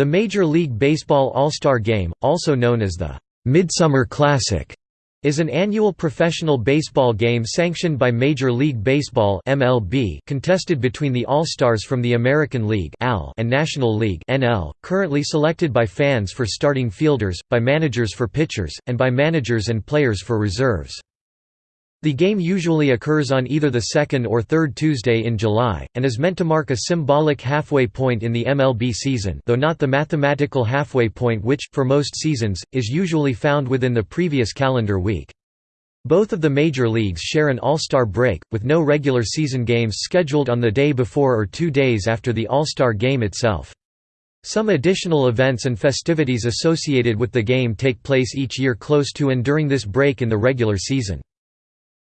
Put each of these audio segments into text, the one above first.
The Major League Baseball All-Star Game, also known as the Midsummer Classic, is an annual professional baseball game sanctioned by Major League Baseball (MLB), contested between the All-Stars from the American League (AL) and National League (NL), currently selected by fans for starting fielders, by managers for pitchers, and by managers and players for reserves. The game usually occurs on either the second or third Tuesday in July, and is meant to mark a symbolic halfway point in the MLB season though not the mathematical halfway point which, for most seasons, is usually found within the previous calendar week. Both of the major leagues share an All-Star break, with no regular season games scheduled on the day before or two days after the All-Star game itself. Some additional events and festivities associated with the game take place each year close to and during this break in the regular season.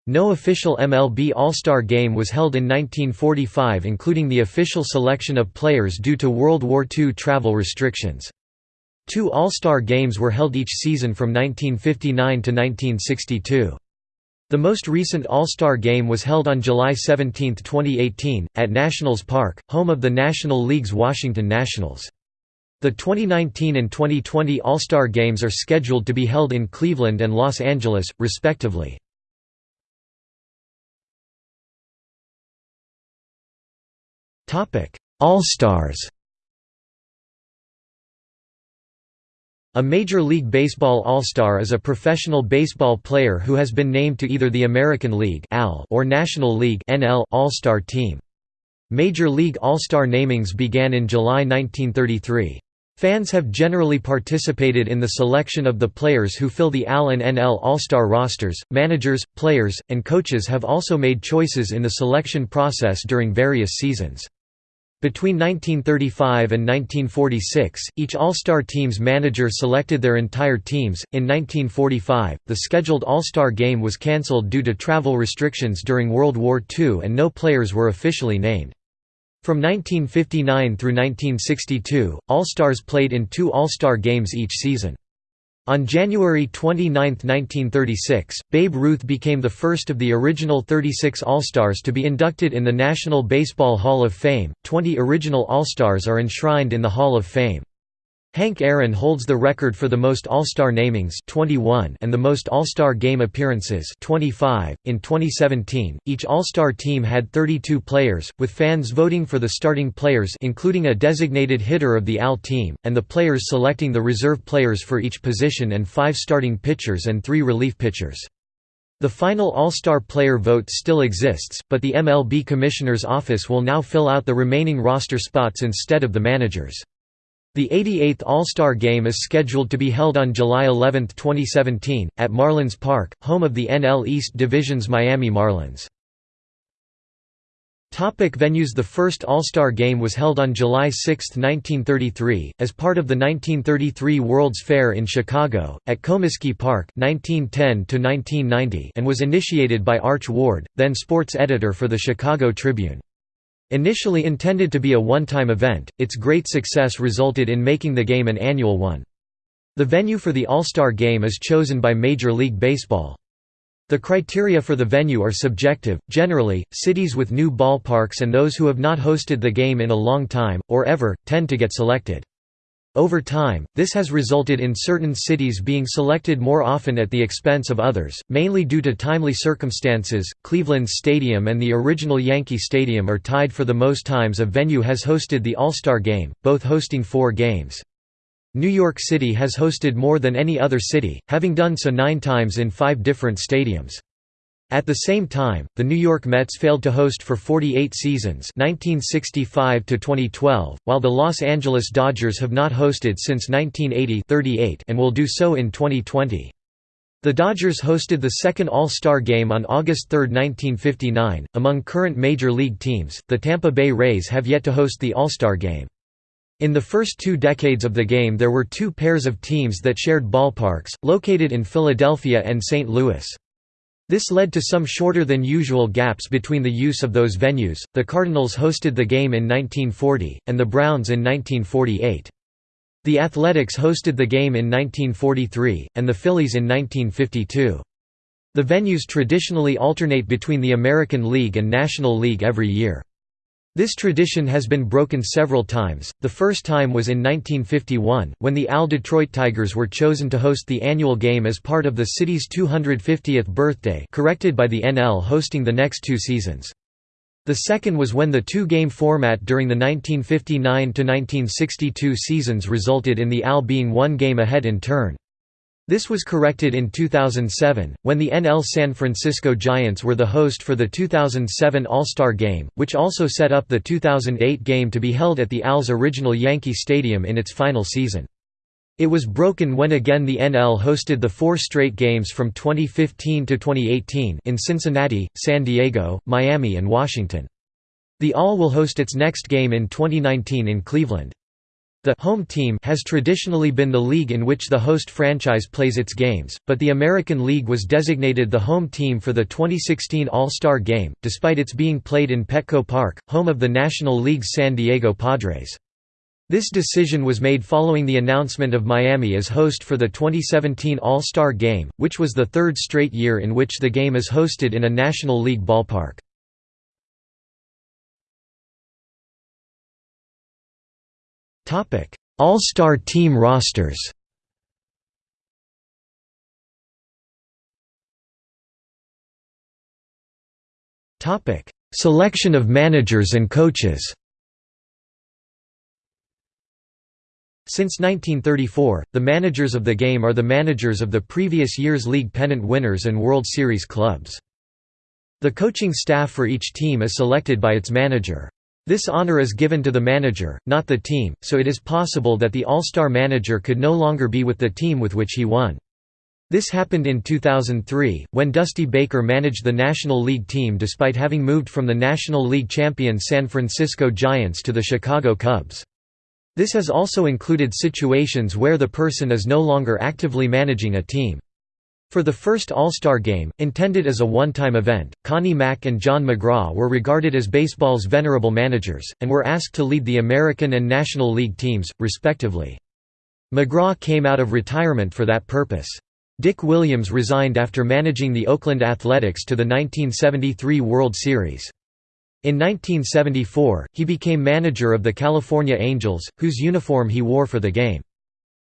No official MLB All-Star Game was held in 1945 including the official selection of players due to World War II travel restrictions. Two All-Star Games were held each season from 1959 to 1962. The most recent All-Star Game was held on July 17, 2018, at Nationals Park, home of the National League's Washington Nationals. The 2019 and 2020 All-Star Games are scheduled to be held in Cleveland and Los Angeles, respectively. All-Stars A Major League Baseball All-Star is a professional baseball player who has been named to either the American League or National League All-Star team. Major League All-Star namings began in July 1933. Fans have generally participated in the selection of the players who fill the AL and NL All-Star rosters. Managers, players, and coaches have also made choices in the selection process during various seasons. Between 1935 and 1946, each All-Star team's manager selected their entire teams. In 1945, the scheduled All-Star game was cancelled due to travel restrictions during World War II and no players were officially named. From 1959 through 1962, All-Stars played in two All-Star games each season. On January 29, 1936, Babe Ruth became the first of the original 36 All-Stars to be inducted in the National Baseball Hall of Fame. Twenty original All-Stars are enshrined in the Hall of Fame. Hank Aaron holds the record for the most All-Star namings 21 and the most All-Star game appearances 25. .In 2017, each All-Star team had 32 players, with fans voting for the starting players including a designated hitter of the AL team, and the players selecting the reserve players for each position and five starting pitchers and three relief pitchers. The final All-Star player vote still exists, but the MLB Commissioner's office will now fill out the remaining roster spots instead of the managers. The 88th All-Star Game is scheduled to be held on July 11, 2017, at Marlins Park, home of the NL East Division's Miami Marlins. Topic venues The first All-Star Game was held on July 6, 1933, as part of the 1933 World's Fair in Chicago, at Comiskey Park 1910 and was initiated by Arch Ward, then sports editor for the Chicago Tribune. Initially intended to be a one-time event, its great success resulted in making the game an annual one. The venue for the All-Star Game is chosen by Major League Baseball. The criteria for the venue are subjective, generally, cities with new ballparks and those who have not hosted the game in a long time, or ever, tend to get selected. Over time, this has resulted in certain cities being selected more often at the expense of others, mainly due to timely circumstances. Cleveland Stadium and the original Yankee Stadium are tied for the most times a venue has hosted the All-Star Game, both hosting four games. New York City has hosted more than any other city, having done so nine times in five different stadiums. At the same time, the New York Mets failed to host for 48 seasons 1965 while the Los Angeles Dodgers have not hosted since 1980 and will do so in 2020. The Dodgers hosted the second All-Star Game on August 3, 1959. Among current Major League teams, the Tampa Bay Rays have yet to host the All-Star Game. In the first two decades of the game there were two pairs of teams that shared ballparks, located in Philadelphia and St. Louis. This led to some shorter than usual gaps between the use of those venues. The Cardinals hosted the game in 1940, and the Browns in 1948. The Athletics hosted the game in 1943, and the Phillies in 1952. The venues traditionally alternate between the American League and National League every year. This tradition has been broken several times, the first time was in 1951, when the AL Detroit Tigers were chosen to host the annual game as part of the city's 250th birthday corrected by the NL hosting the next two seasons. The second was when the two-game format during the 1959–1962 seasons resulted in the AL being one game ahead in turn. This was corrected in 2007, when the NL San Francisco Giants were the host for the 2007 All-Star Game, which also set up the 2008 game to be held at the AL's original Yankee Stadium in its final season. It was broken when again the NL hosted the four straight games from 2015 to 2018 in Cincinnati, San Diego, Miami and Washington. The AL will host its next game in 2019 in Cleveland. The home team has traditionally been the league in which the host franchise plays its games, but the American League was designated the home team for the 2016 All-Star Game, despite its being played in Petco Park, home of the National League's San Diego Padres. This decision was made following the announcement of Miami as host for the 2017 All-Star Game, which was the third straight year in which the game is hosted in a National League ballpark. All-Star team rosters Selection of managers and coaches Since 1934, the managers of the game are the managers of the previous year's league pennant winners and World Series clubs. The coaching staff for each team is selected by its manager. This honor is given to the manager, not the team, so it is possible that the All-Star manager could no longer be with the team with which he won. This happened in 2003, when Dusty Baker managed the National League team despite having moved from the National League champion San Francisco Giants to the Chicago Cubs. This has also included situations where the person is no longer actively managing a team. For the first All-Star Game, intended as a one-time event, Connie Mack and John McGraw were regarded as baseball's venerable managers, and were asked to lead the American and National League teams, respectively. McGraw came out of retirement for that purpose. Dick Williams resigned after managing the Oakland Athletics to the 1973 World Series. In 1974, he became manager of the California Angels, whose uniform he wore for the game.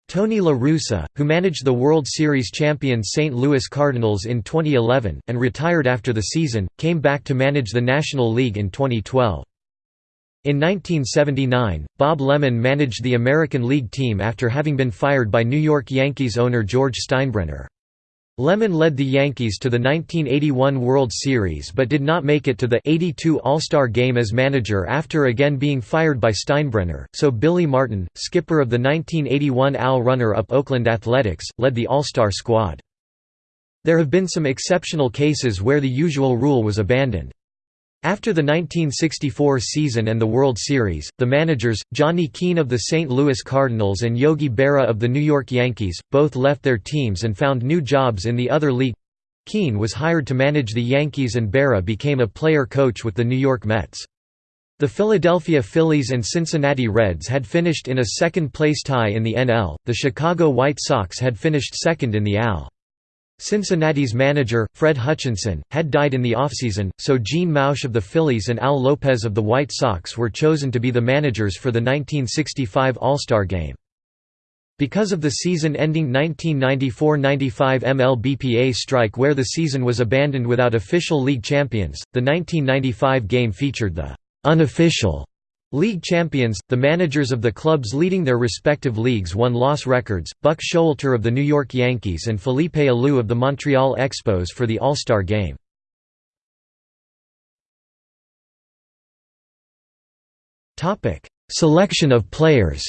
Tony La Russa, who managed the World Series champion St. Louis Cardinals in 2011, and retired after the season, came back to manage the National League in 2012. In 1979, Bob Lemon managed the American League team after having been fired by New York Yankees owner George Steinbrenner. Lemon led the Yankees to the 1981 World Series but did not make it to the 82 All-Star Game as manager after again being fired by Steinbrenner, so Billy Martin, skipper of the 1981 AL runner-up Oakland Athletics, led the All-Star squad. There have been some exceptional cases where the usual rule was abandoned. After the 1964 season and the World Series, the managers, Johnny Keane of the St. Louis Cardinals and Yogi Berra of the New York Yankees, both left their teams and found new jobs in the other league. Keane was hired to manage the Yankees and Berra became a player-coach with the New York Mets. The Philadelphia Phillies and Cincinnati Reds had finished in a second-place tie in the NL, the Chicago White Sox had finished second in the AL. Cincinnati's manager, Fred Hutchinson, had died in the offseason, so Gene Mauch of the Phillies and Al Lopez of the White Sox were chosen to be the managers for the 1965 All-Star Game. Because of the season-ending 1994–95 MLBPA strike where the season was abandoned without official league champions, the 1995 game featured the «unofficial» League champions, the managers of the clubs leading their respective leagues won-loss records, Buck Showalter of the New York Yankees and Felipe Alou of the Montreal Expos for the All-Star Game. Selection of players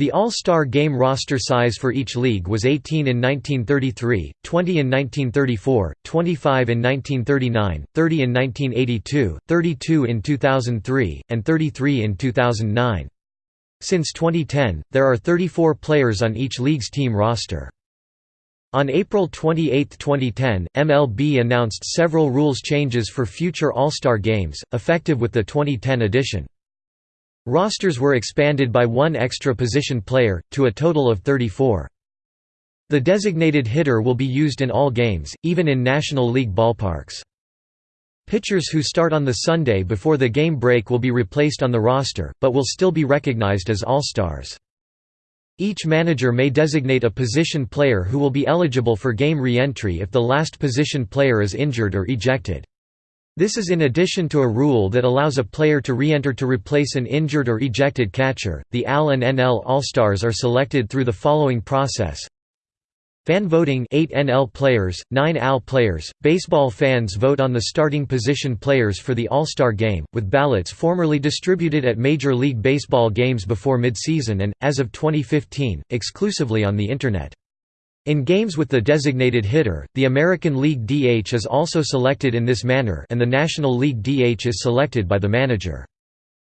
The All-Star Game roster size for each league was 18 in 1933, 20 in 1934, 25 in 1939, 30 in 1982, 32 in 2003, and 33 in 2009. Since 2010, there are 34 players on each league's team roster. On April 28, 2010, MLB announced several rules changes for future All-Star Games, effective with the 2010 edition. Rosters were expanded by one extra position player, to a total of 34. The designated hitter will be used in all games, even in National League ballparks. Pitchers who start on the Sunday before the game break will be replaced on the roster, but will still be recognized as All-Stars. Each manager may designate a position player who will be eligible for game re-entry if the last position player is injured or ejected. This is in addition to a rule that allows a player to re-enter to replace an injured or ejected catcher. The AL and NL All-Stars are selected through the following process. Fan voting 8 NL players, 9 AL players. Baseball fans vote on the starting position players for the All-Star game, with ballots formerly distributed at Major League Baseball games before mid-season and, as of 2015, exclusively on the Internet. In games with the designated hitter, the American League DH is also selected in this manner and the National League DH is selected by the manager.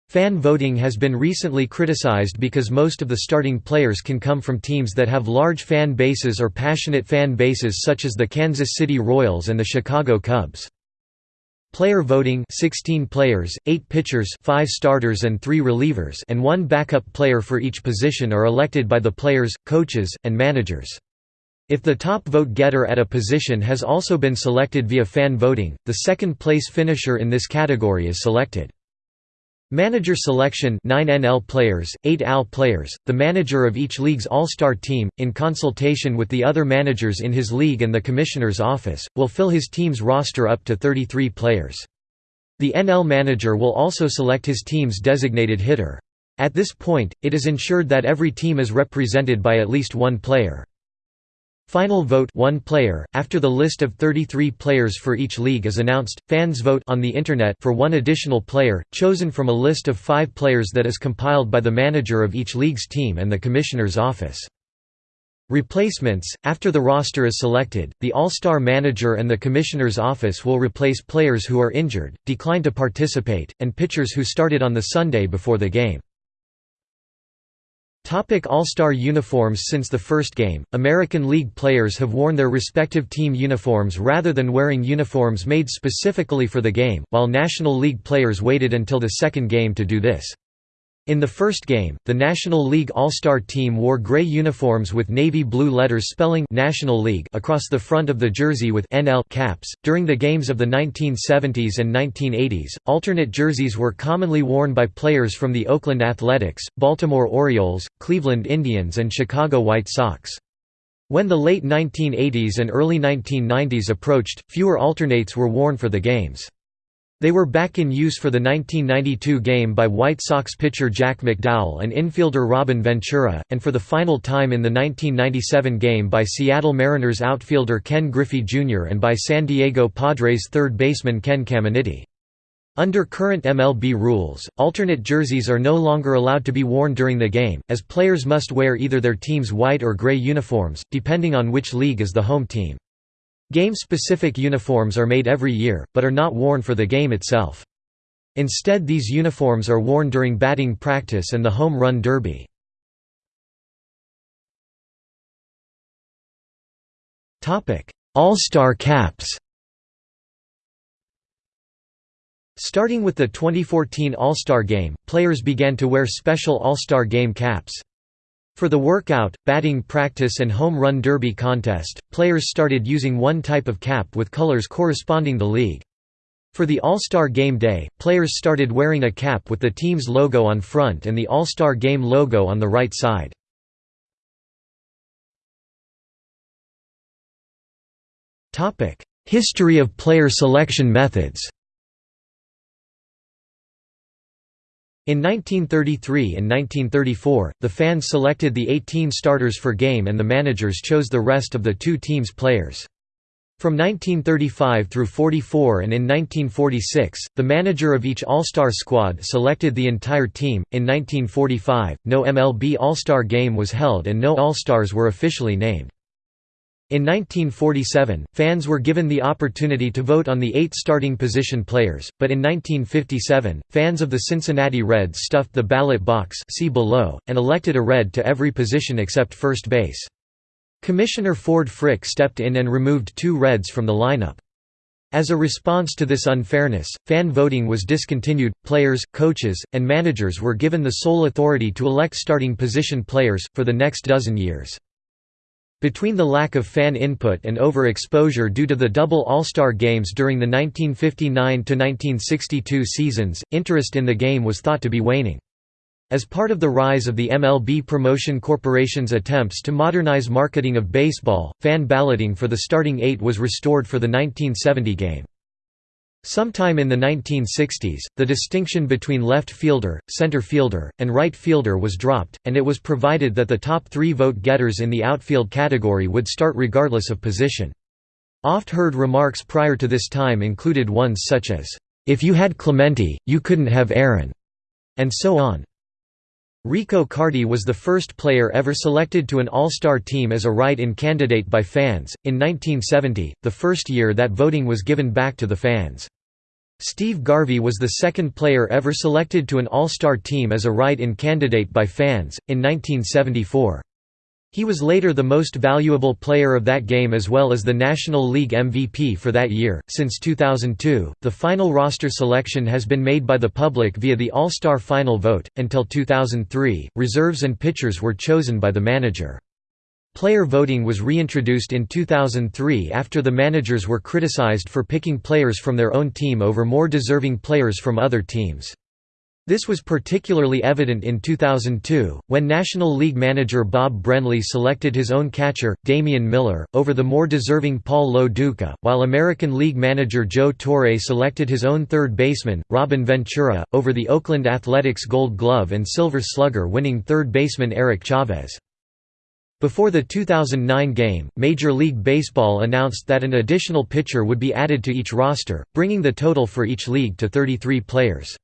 Fan voting has been recently criticized because most of the starting players can come from teams that have large fan bases or passionate fan bases such as the Kansas City Royals and the Chicago Cubs. Player voting 16 players, 8 pitchers 5 starters and 3 relievers and one backup player for each position are elected by the players, coaches, and managers. If the top vote getter at a position has also been selected via fan voting, the second place finisher in this category is selected. Manager selection 9 NL players, 8 AL players, the manager of each league's all-star team, in consultation with the other managers in his league and the commissioner's office, will fill his team's roster up to 33 players. The NL manager will also select his team's designated hitter. At this point, it is ensured that every team is represented by at least one player. Final vote one player. After the list of 33 players for each league is announced, fans vote on the internet for one additional player, chosen from a list of 5 players that is compiled by the manager of each league's team and the commissioner's office. Replacements After the roster is selected, the All-Star manager and the commissioner's office will replace players who are injured, decline to participate, and pitchers who started on the Sunday before the game. Topic All-Star uniforms Since the first game, American League players have worn their respective team uniforms rather than wearing uniforms made specifically for the game, while National League players waited until the second game to do this. In the first game, the National League All-Star team wore gray uniforms with navy blue letters spelling National League across the front of the jersey with NL caps. During the games of the 1970s and 1980s, alternate jerseys were commonly worn by players from the Oakland Athletics, Baltimore Orioles, Cleveland Indians and Chicago White Sox. When the late 1980s and early 1990s approached, fewer alternates were worn for the games. They were back in use for the 1992 game by White Sox pitcher Jack McDowell and infielder Robin Ventura, and for the final time in the 1997 game by Seattle Mariners outfielder Ken Griffey Jr. and by San Diego Padres third baseman Ken Caminiti. Under current MLB rules, alternate jerseys are no longer allowed to be worn during the game, as players must wear either their team's white or gray uniforms, depending on which league is the home team. Game-specific uniforms are made every year, but are not worn for the game itself. Instead these uniforms are worn during batting practice and the home run derby. All-Star caps Starting with the 2014 All-Star Game, players began to wear special All-Star Game caps. For the workout, batting practice and home run derby contest, players started using one type of cap with colors corresponding the league. For the All-Star Game Day, players started wearing a cap with the team's logo on front and the All-Star Game logo on the right side. History of player selection methods In 1933 and 1934, the fans selected the 18 starters for game and the managers chose the rest of the two teams' players. From 1935 through 44 and in 1946, the manager of each All-Star squad selected the entire team. In 1945, no MLB All-Star game was held and no All-Stars were officially named. In 1947, fans were given the opportunity to vote on the eight starting position players, but in 1957, fans of the Cincinnati Reds stuffed the ballot box see below, and elected a Red to every position except first base. Commissioner Ford Frick stepped in and removed two Reds from the lineup. As a response to this unfairness, fan voting was discontinued. Players, coaches, and managers were given the sole authority to elect starting position players, for the next dozen years. Between the lack of fan input and overexposure due to the double All-Star games during the 1959–1962 seasons, interest in the game was thought to be waning. As part of the rise of the MLB Promotion Corporation's attempts to modernize marketing of baseball, fan balloting for the starting eight was restored for the 1970 game. Sometime in the 1960s, the distinction between left fielder, center fielder, and right fielder was dropped, and it was provided that the top three vote-getters in the outfield category would start regardless of position. Oft-heard remarks prior to this time included ones such as, "'If you had Clemente, you couldn't have Aaron' and so on. Rico Carty was the first player ever selected to an All-Star team as a write-in candidate by fans, in 1970, the first year that voting was given back to the fans. Steve Garvey was the second player ever selected to an All-Star team as a write-in candidate by fans, in 1974. He was later the most valuable player of that game as well as the National League MVP for that year. Since 2002, the final roster selection has been made by the public via the All Star Final vote. Until 2003, reserves and pitchers were chosen by the manager. Player voting was reintroduced in 2003 after the managers were criticized for picking players from their own team over more deserving players from other teams. This was particularly evident in 2002, when National League manager Bob Brenly selected his own catcher, Damian Miller, over the more deserving Paul Lo Duca, while American League manager Joe Torre selected his own third baseman, Robin Ventura, over the Oakland Athletics Gold Glove and Silver Slugger winning third baseman Eric Chavez. Before the 2009 game, Major League Baseball announced that an additional pitcher would be added to each roster, bringing the total for each league to 33 players.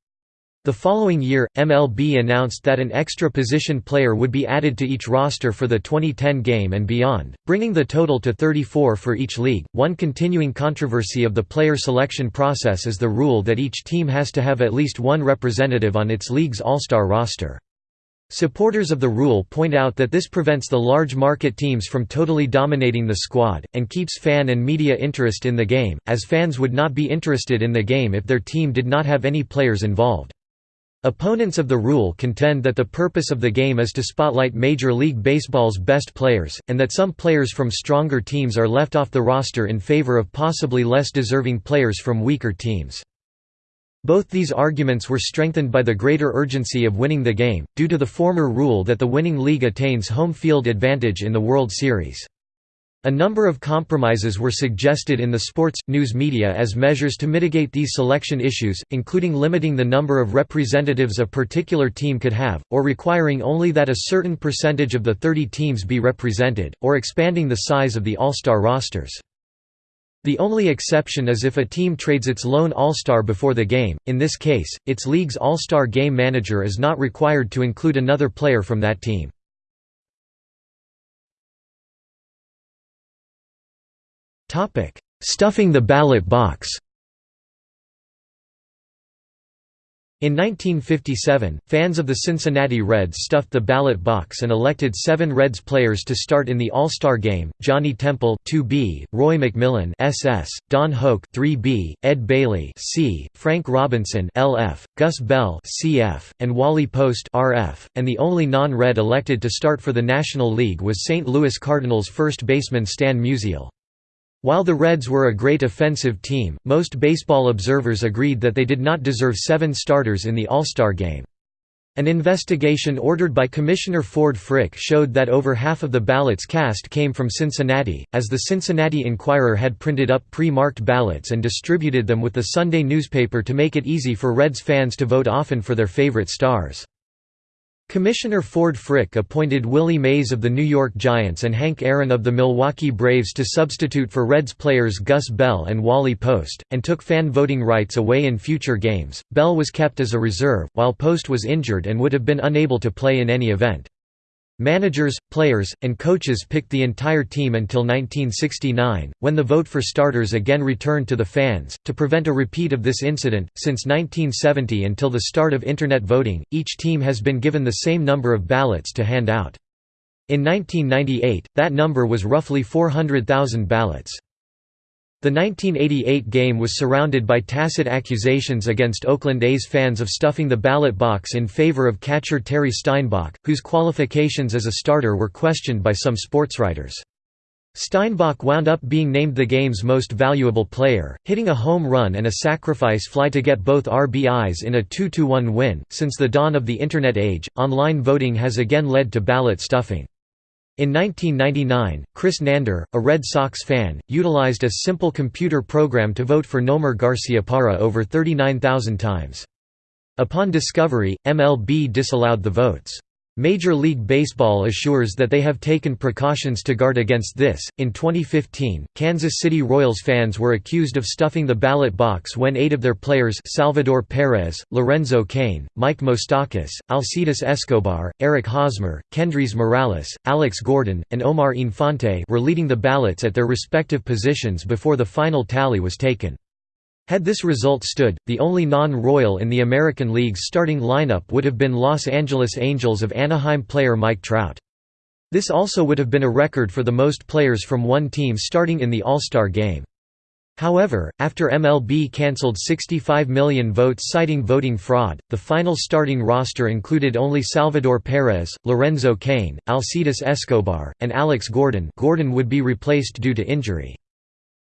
The following year, MLB announced that an extra position player would be added to each roster for the 2010 game and beyond, bringing the total to 34 for each league. One continuing controversy of the player selection process is the rule that each team has to have at least one representative on its league's all-star roster. Supporters of the rule point out that this prevents the large market teams from totally dominating the squad, and keeps fan and media interest in the game, as fans would not be interested in the game if their team did not have any players involved. Opponents of the rule contend that the purpose of the game is to spotlight Major League Baseball's best players, and that some players from stronger teams are left off the roster in favor of possibly less deserving players from weaker teams. Both these arguments were strengthened by the greater urgency of winning the game, due to the former rule that the winning league attains home field advantage in the World Series. A number of compromises were suggested in the sports, news media as measures to mitigate these selection issues, including limiting the number of representatives a particular team could have, or requiring only that a certain percentage of the 30 teams be represented, or expanding the size of the All-Star rosters. The only exception is if a team trades its lone All-Star before the game, in this case, its league's All-Star game manager is not required to include another player from that team. Stuffing the ballot box In 1957, fans of the Cincinnati Reds stuffed the ballot box and elected seven Reds players to start in the All-Star Game, Johnny Temple 2B, Roy McMillan SS, Don Hoak 3B, Ed Bailey C, Frank Robinson LF, Gus Bell CF, and Wally Post RF, and the only non-Red elected to start for the National League was St. Louis Cardinals first baseman Stan Musial. While the Reds were a great offensive team, most baseball observers agreed that they did not deserve seven starters in the All-Star game. An investigation ordered by Commissioner Ford Frick showed that over half of the ballots cast came from Cincinnati, as the Cincinnati Enquirer had printed up pre-marked ballots and distributed them with the Sunday newspaper to make it easy for Reds fans to vote often for their favorite stars. Commissioner Ford Frick appointed Willie Mays of the New York Giants and Hank Aaron of the Milwaukee Braves to substitute for Reds players Gus Bell and Wally Post, and took fan voting rights away in future games. Bell was kept as a reserve, while Post was injured and would have been unable to play in any event. Managers, players, and coaches picked the entire team until 1969, when the vote for starters again returned to the fans. To prevent a repeat of this incident, since 1970 until the start of Internet voting, each team has been given the same number of ballots to hand out. In 1998, that number was roughly 400,000 ballots. The 1988 game was surrounded by tacit accusations against Oakland A's fans of stuffing the ballot box in favor of catcher Terry Steinbach, whose qualifications as a starter were questioned by some sportswriters. Steinbach wound up being named the game's most valuable player, hitting a home run and a sacrifice fly to get both RBIs in a 2–1 win. Since the dawn of the Internet age, online voting has again led to ballot stuffing. In 1999, Chris Nandor, a Red Sox fan, utilized a simple computer program to vote for Nomar Garciaparra over 39,000 times. Upon discovery, MLB disallowed the votes. Major League Baseball assures that they have taken precautions to guard against this. In 2015, Kansas City Royals fans were accused of stuffing the ballot box when eight of their players Salvador Perez, Lorenzo Cain, Mike Moustakas, Alcides Escobar, Eric Hosmer, Kendrys Morales, Alex Gordon, and Omar Infante were leading the ballots at their respective positions before the final tally was taken. Had this result stood, the only non-royal in the American League's starting lineup would have been Los Angeles Angels of Anaheim player Mike Trout. This also would have been a record for the most players from one team starting in the All-Star game. However, after MLB cancelled 65 million votes citing voting fraud, the final starting roster included only Salvador Perez, Lorenzo Cain, Alcides Escobar, and Alex Gordon Gordon would be replaced due to injury.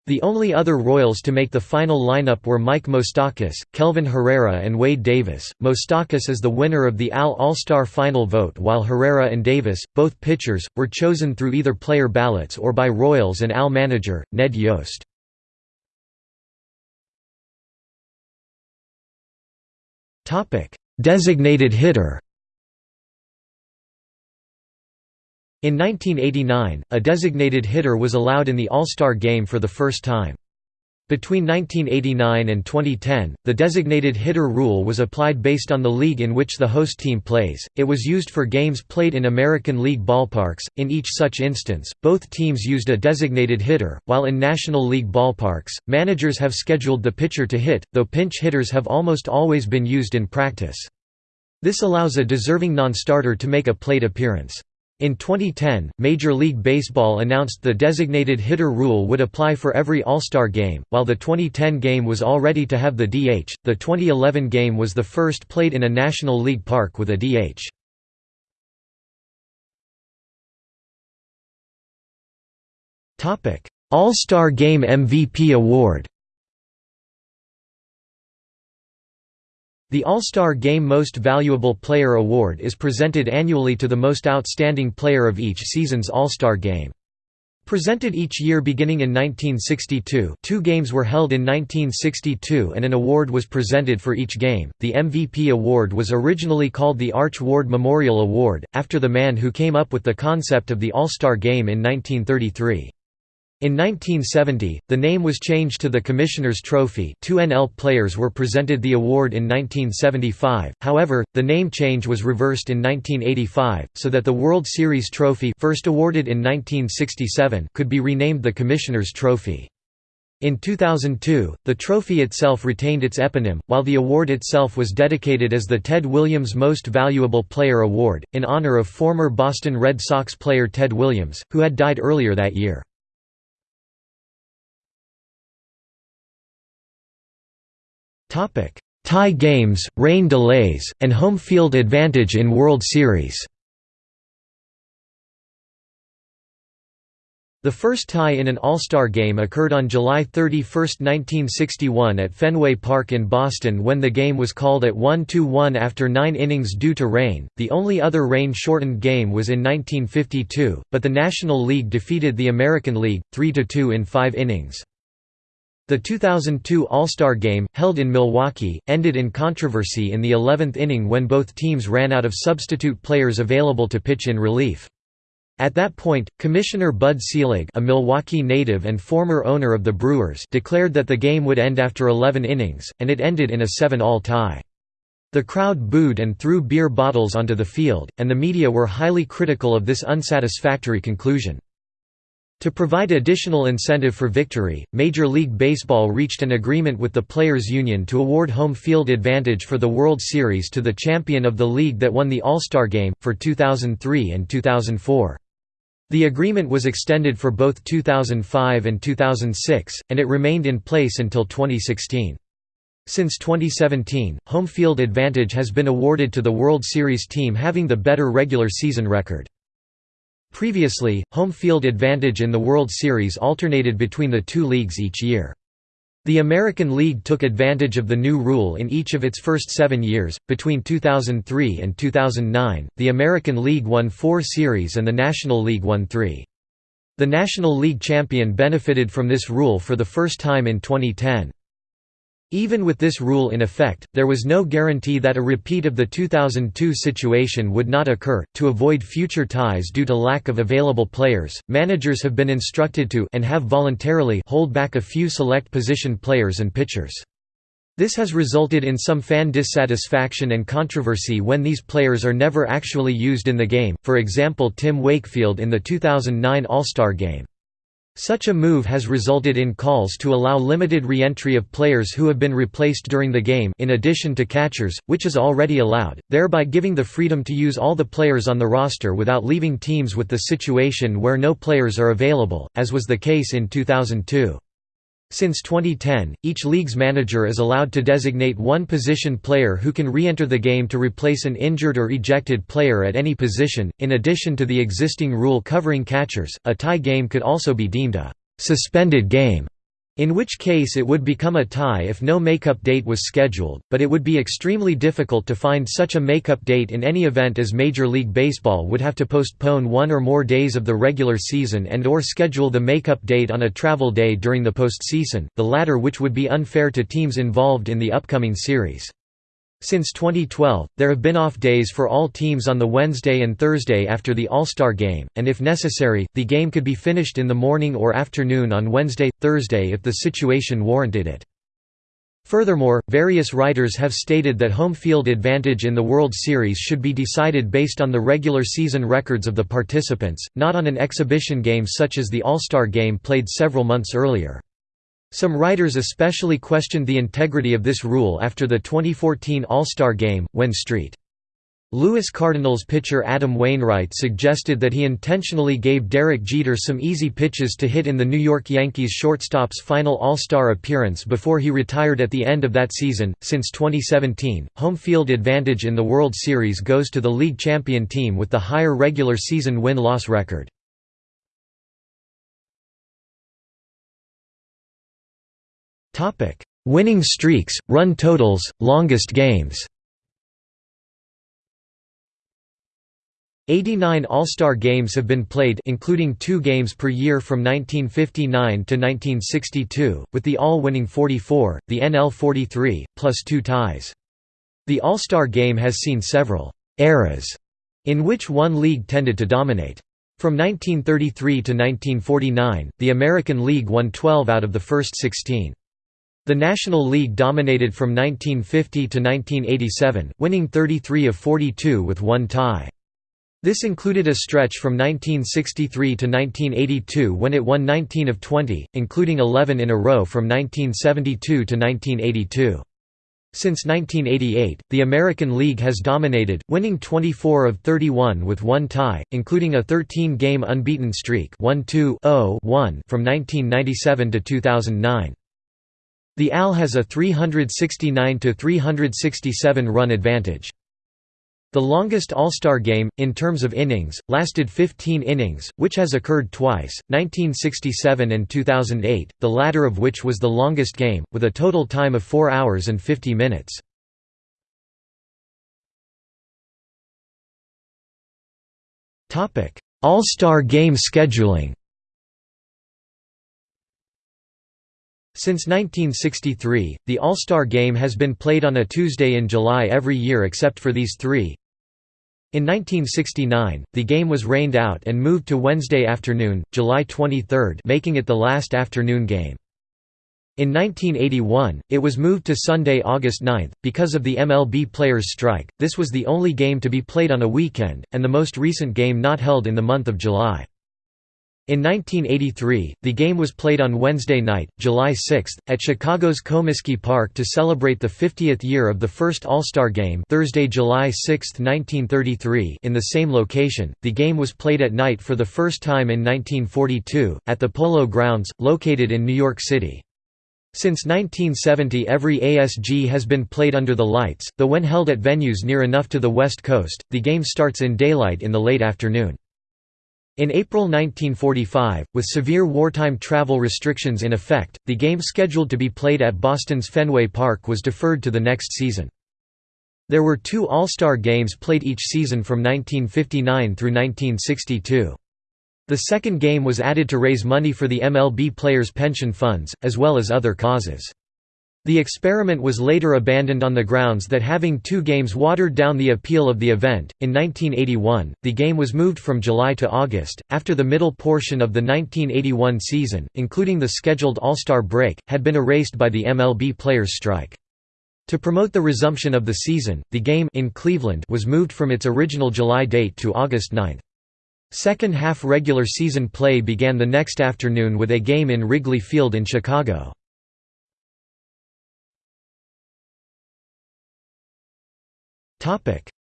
The only other Royals to make the final lineup were Mike Moustakas, Kelvin Herrera and Wade Davis. Moustakas is the winner of the AL All-Star final vote while Herrera and Davis, both pitchers, were chosen through either player ballots or by Royals and AL manager, Ned Yost. Designated hitter In 1989, a designated hitter was allowed in the All-Star Game for the first time. Between 1989 and 2010, the designated hitter rule was applied based on the league in which the host team plays. It was used for games played in American League ballparks. In each such instance, both teams used a designated hitter, while in National League ballparks, managers have scheduled the pitcher to hit, though pinch hitters have almost always been used in practice. This allows a deserving non-starter to make a plate appearance. In 2010, Major League Baseball announced the designated hitter rule would apply for every All-Star game. While the 2010 game was all ready to have the DH, the 2011 game was the first played in a National League park with a DH. All-Star Game MVP Award. The All-Star Game Most Valuable Player Award is presented annually to the most outstanding player of each season's All-Star Game. Presented each year beginning in 1962 two games were held in 1962 and an award was presented for each game. The MVP award was originally called the Arch Ward Memorial Award, after the man who came up with the concept of the All-Star Game in 1933. In 1970, the name was changed to the Commissioner's Trophy two NL players were presented the award in 1975, however, the name change was reversed in 1985, so that the World Series trophy first awarded in 1967 could be renamed the Commissioner's Trophy. In 2002, the trophy itself retained its eponym, while the award itself was dedicated as the Ted Williams Most Valuable Player Award, in honor of former Boston Red Sox player Ted Williams, who had died earlier that year. Tie games, rain delays, and home field advantage in World Series The first tie in an All-Star game occurred on July 31, 1961 at Fenway Park in Boston when the game was called at 1-2-1 after nine innings due to rain. The only other rain-shortened game was in 1952, but the National League defeated the American League, 3–2 in five innings. The 2002 All-Star Game, held in Milwaukee, ended in controversy in the 11th inning when both teams ran out of substitute players available to pitch in relief. At that point, Commissioner Bud Selig a Milwaukee native and former owner of the Brewers declared that the game would end after 11 innings, and it ended in a 7-all tie. The crowd booed and threw beer bottles onto the field, and the media were highly critical of this unsatisfactory conclusion. To provide additional incentive for victory, Major League Baseball reached an agreement with the Players' Union to award home field advantage for the World Series to the champion of the league that won the All-Star Game, for 2003 and 2004. The agreement was extended for both 2005 and 2006, and it remained in place until 2016. Since 2017, home field advantage has been awarded to the World Series team having the better regular season record. Previously, home field advantage in the World Series alternated between the two leagues each year. The American League took advantage of the new rule in each of its first seven years. Between 2003 and 2009, the American League won four series and the National League won three. The National League champion benefited from this rule for the first time in 2010. Even with this rule in effect, there was no guarantee that a repeat of the 2002 situation would not occur. To avoid future ties due to lack of available players, managers have been instructed to and have voluntarily hold back a few select position players and pitchers. This has resulted in some fan dissatisfaction and controversy when these players are never actually used in the game, for example Tim Wakefield in the 2009 All-Star Game. Such a move has resulted in calls to allow limited re-entry of players who have been replaced during the game in addition to catchers, which is already allowed, thereby giving the freedom to use all the players on the roster without leaving teams with the situation where no players are available, as was the case in 2002. Since 2010, each league's manager is allowed to designate one position player who can re-enter the game to replace an injured or ejected player at any position. In addition to the existing rule covering catchers, a tie game could also be deemed a suspended game in which case it would become a tie if no makeup date was scheduled, but it would be extremely difficult to find such a makeup date in any event as Major League Baseball would have to postpone one or more days of the regular season and or schedule the makeup date on a travel day during the postseason, the latter which would be unfair to teams involved in the upcoming series. Since 2012, there have been off days for all teams on the Wednesday and Thursday after the All-Star Game, and if necessary, the game could be finished in the morning or afternoon on Wednesday, Thursday if the situation warranted it. Furthermore, various writers have stated that home field advantage in the World Series should be decided based on the regular season records of the participants, not on an exhibition game such as the All-Star Game played several months earlier. Some writers especially questioned the integrity of this rule after the 2014 All-Star Game, when St. Louis Cardinals pitcher Adam Wainwright suggested that he intentionally gave Derek Jeter some easy pitches to hit in the New York Yankees shortstop's final All-Star appearance before he retired at the end of that season. Since 2017, home field advantage in the World Series goes to the league champion team with the higher regular season win-loss record. Winning streaks, run totals, longest games 89 All-Star games have been played including two games per year from 1959 to 1962, with the All winning 44, the NL 43, plus two ties. The All-Star game has seen several «eras» in which one league tended to dominate. From 1933 to 1949, the American League won 12 out of the first 16. The National League dominated from 1950 to 1987, winning 33 of 42 with one tie. This included a stretch from 1963 to 1982 when it won 19 of 20, including 11 in a row from 1972 to 1982. Since 1988, the American League has dominated, winning 24 of 31 with one tie, including a 13-game unbeaten streak 1-2-0-1 from 1997 to 2009. The AL has a 369–367 run advantage. The longest All-Star game, in terms of innings, lasted 15 innings, which has occurred twice, 1967 and 2008, the latter of which was the longest game, with a total time of 4 hours and 50 minutes. All-Star game scheduling Since 1963, the All-Star Game has been played on a Tuesday in July every year except for these three. In 1969, the game was rained out and moved to Wednesday afternoon, July 23 making it the last afternoon game. In 1981, it was moved to Sunday, August 9. Because of the MLB players' strike, this was the only game to be played on a weekend, and the most recent game not held in the month of July. In 1983, the game was played on Wednesday night, July 6, at Chicago's Comiskey Park to celebrate the 50th year of the first All-Star Game Thursday, July 6, 1933 in the same location. The game was played at night for the first time in 1942, at the Polo Grounds, located in New York City. Since 1970 every ASG has been played under the lights, though when held at venues near enough to the West Coast, the game starts in daylight in the late afternoon. In April 1945, with severe wartime travel restrictions in effect, the game scheduled to be played at Boston's Fenway Park was deferred to the next season. There were two All-Star games played each season from 1959 through 1962. The second game was added to raise money for the MLB players' pension funds, as well as other causes. The experiment was later abandoned on the grounds that having two games watered down the appeal of the event. In 1981, the game was moved from July to August, after the middle portion of the 1981 season, including the scheduled All-Star break, had been erased by the MLB players' strike. To promote the resumption of the season, the game in Cleveland was moved from its original July date to August 9. Second half regular season play began the next afternoon with a game in Wrigley Field in Chicago.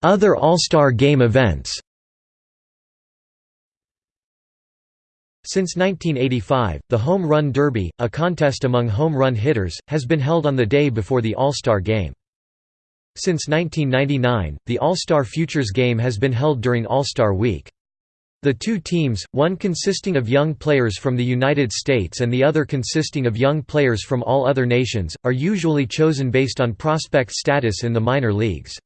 Other All-Star Game events Since 1985, the Home Run Derby, a contest among home run hitters, has been held on the day before the All-Star Game. Since 1999, the All-Star Futures Game has been held during All-Star Week. The two teams, one consisting of young players from the United States and the other consisting of young players from all other nations, are usually chosen based on prospect status in the minor leagues.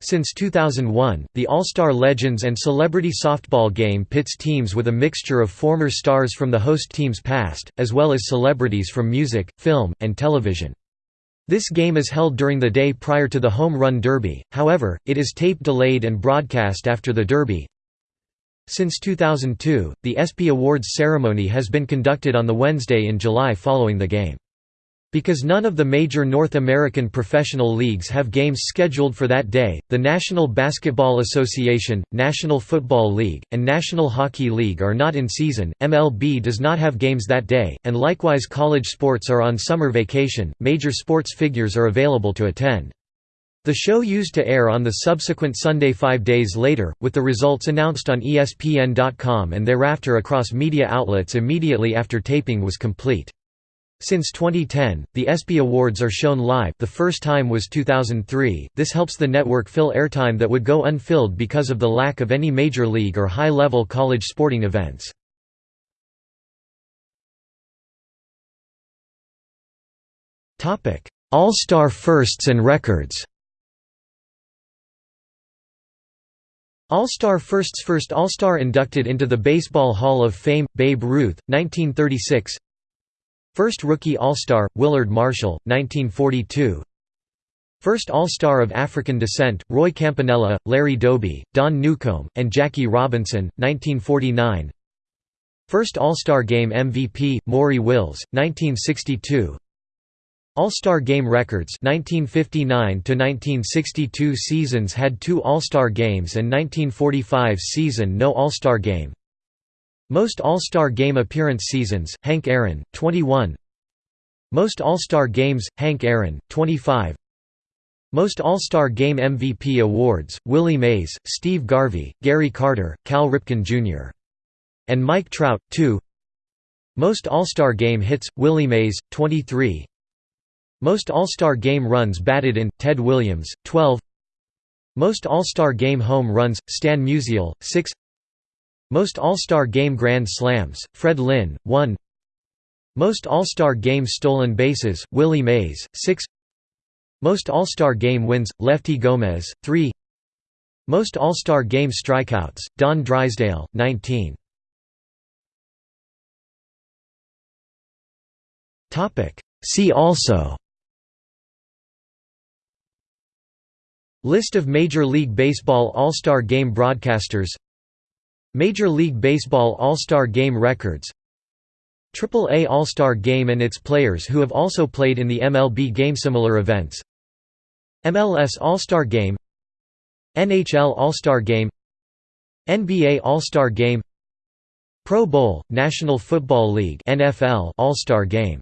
Since 2001, the All-Star Legends and Celebrity Softball game pits teams with a mixture of former stars from the host team's past, as well as celebrities from music, film, and television. This game is held during the day prior to the Home Run Derby, however, it is tape delayed and broadcast after the Derby. Since 2002, the ESPY Awards ceremony has been conducted on the Wednesday in July following the game. Because none of the major North American professional leagues have games scheduled for that day, the National Basketball Association, National Football League, and National Hockey League are not in season. MLB does not have games that day, and likewise college sports are on summer vacation. Major sports figures are available to attend. The show used to air on the subsequent Sunday five days later, with the results announced on ESPN.com and thereafter across media outlets immediately after taping was complete. Since 2010, the ESPY Awards are shown live. The first time was 2003, this helps the network fill airtime that would go unfilled because of the lack of any major league or high-level college sporting events. All-Star firsts and records. All-Star Firsts First All-Star inducted into the Baseball Hall of Fame, Babe Ruth, 1936 First Rookie All-Star, Willard Marshall, 1942 First All-Star of African descent, Roy Campanella, Larry Doby, Don Newcombe, and Jackie Robinson, 1949 First All-Star Game MVP, Maury Wills, 1962 All-Star Game records 1959–1962 seasons had two All-Star Games and 1945 season no All-Star Game most All-Star Game appearance seasons, Hank Aaron, 21 Most All-Star Games, Hank Aaron, 25 Most All-Star Game MVP awards, Willie Mays, Steve Garvey, Gary Carter, Cal Ripken Jr. and Mike Trout, 2 Most All-Star Game hits, Willie Mays, 23 Most All-Star Game runs batted in, Ted Williams, 12 Most All-Star Game home runs, Stan Musial, 6 most All-Star Game Grand Slams, Fred Lynn, 1 Most All-Star Game Stolen Bases, Willie Mays, 6 Most All-Star Game Wins, Lefty Gomez, 3 Most All-Star Game Strikeouts, Don Drysdale, 19 See also List of Major League Baseball All-Star Game broadcasters Major League Baseball All-Star Game records AAA All-Star Game and its players who have also played in the MLB game similar events. MLS All-Star Game NHL All-Star Game NBA All-Star Game Pro Bowl, National Football League NFL All-Star Game